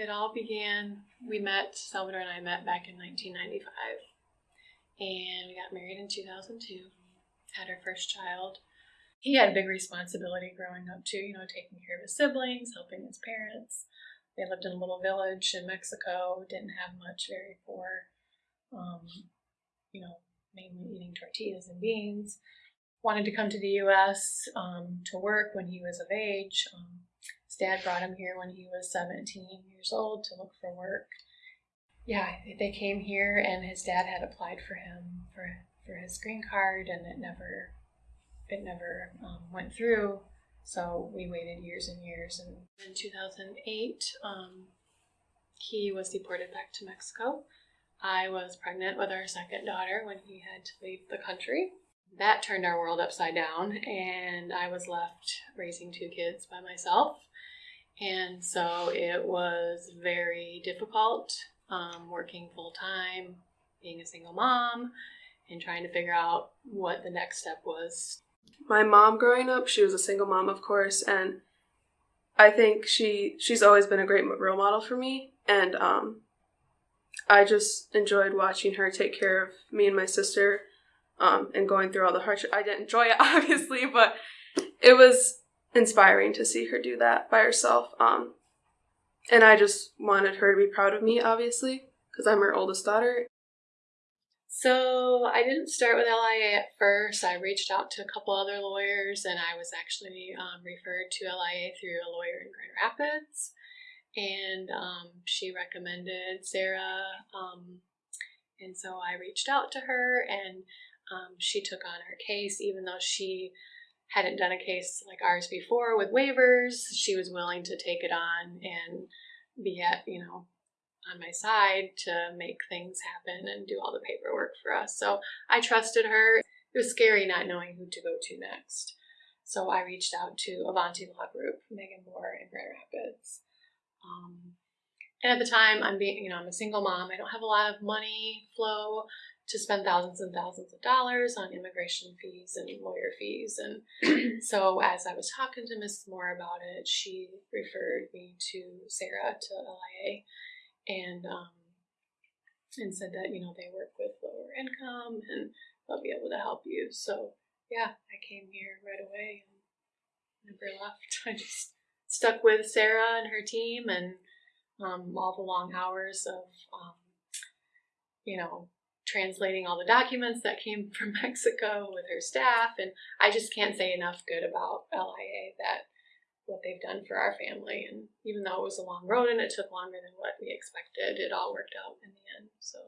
It all began, we met, Salvador and I met back in 1995. And we got married in 2002, had our first child. He had a big responsibility growing up too, you know, taking care of his siblings, helping his parents. They lived in a little village in Mexico, didn't have much, very poor, um, you know, mainly eating tortillas and beans. Wanted to come to the U.S. Um, to work when he was of age. Um, dad brought him here when he was 17 years old to look for work. Yeah, they came here, and his dad had applied for him for for his green card, and it never it never um, went through. So we waited years and years, and in 2008, um, he was deported back to Mexico. I was pregnant with our second daughter when he had to leave the country. That turned our world upside down, and I was left raising two kids by myself. And so it was very difficult um, working full time, being a single mom, and trying to figure out what the next step was. My mom growing up, she was a single mom, of course, and I think she she's always been a great role model for me, and um, I just enjoyed watching her take care of me and my sister, um, and going through all the hardship. I didn't enjoy it, obviously, but it was inspiring to see her do that by herself. Um, and I just wanted her to be proud of me, obviously, because I'm her oldest daughter. So I didn't start with LIA at first. I reached out to a couple other lawyers, and I was actually um, referred to LIA through a lawyer in Grand Rapids. And um, she recommended Sarah. Um, and so I reached out to her, and um, she took on her case, even though she hadn't done a case like ours before with waivers. She was willing to take it on and be at, you know, on my side to make things happen and do all the paperwork for us. So I trusted her. It was scary not knowing who to go to next. So I reached out to Avanti Law Group, Megan Moore in Grand Rapids. Um, and at the time, I'm being, you know, I'm a single mom. I don't have a lot of money flow to spend thousands and thousands of dollars on immigration fees and lawyer fees. And so, as I was talking to Mrs. Moore about it, she referred me to Sarah to LIA, and um, and said that you know they work with lower income and they'll be able to help you. So yeah, I came here right away and never left. I just stuck with Sarah and her team and um, all the long hours of um, you know translating all the documents that came from Mexico with her staff. And I just can't say enough good about LIA that what they've done for our family. And even though it was a long road and it took longer than what we expected, it all worked out in the end. So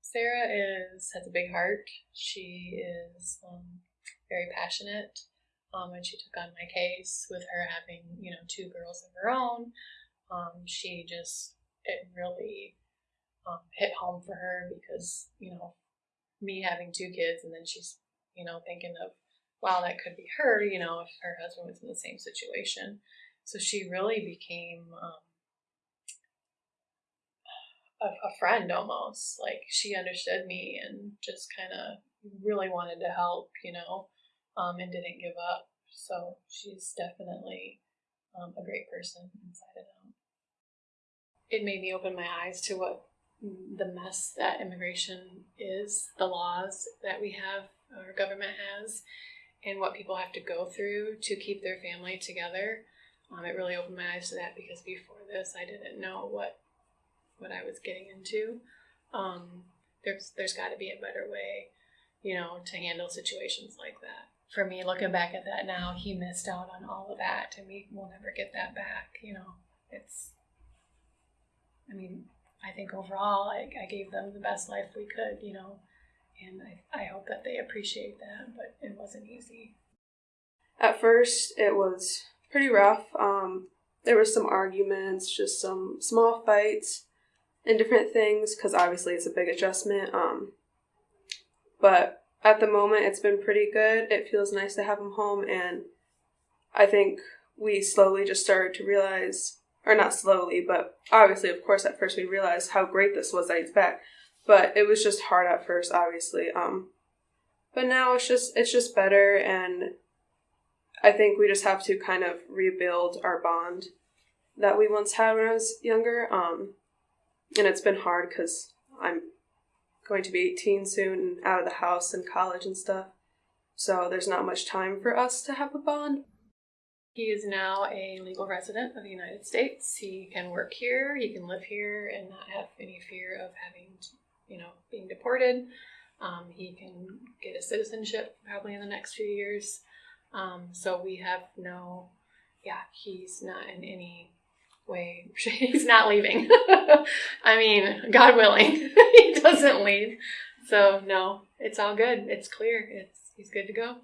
Sarah is has a big heart. She is um, very passionate. Um, when she took on my case with her having, you know, two girls of her own, um, she just, it really um, hit home for her because you know me having two kids and then she's you know thinking of wow that could be her you know if her husband was in the same situation. So she really became um, a, a friend almost. Like she understood me and just kind of really wanted to help you know um, and didn't give up. So she's definitely um, a great person inside and out. It made me open my eyes to what the mess that immigration is, the laws that we have, our government has, and what people have to go through to keep their family together. Um, it really opened my eyes to that because before this, I didn't know what what I was getting into. Um, there's there's got to be a better way, you know, to handle situations like that. For me, looking back at that now, he missed out on all of that, and we will never get that back. You know, it's. I think overall, I, I gave them the best life we could, you know, and I, I hope that they appreciate that, but it wasn't easy. At first, it was pretty rough. Um, there was some arguments, just some small fights and different things, because obviously it's a big adjustment. Um, but at the moment, it's been pretty good. It feels nice to have him home, and I think we slowly just started to realize or not slowly, but obviously, of course, at first we realized how great this was that he's back. But it was just hard at first, obviously. Um, but now it's just it's just better, and I think we just have to kind of rebuild our bond that we once had when I was younger. Um, and it's been hard because I'm going to be 18 soon and out of the house and college and stuff. So there's not much time for us to have a bond. He is now a legal resident of the United States. He can work here, he can live here, and not have any fear of having, you know, being deported. Um, he can get a citizenship probably in the next few years. Um, so we have no, yeah, he's not in any way, he's not leaving. I mean, God willing, he doesn't leave. So no, it's all good. It's clear. It's he's good to go.